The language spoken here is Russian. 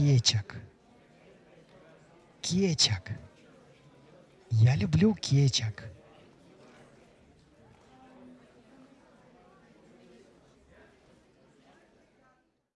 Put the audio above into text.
кетчак. Кетчак. Я люблю кетчак.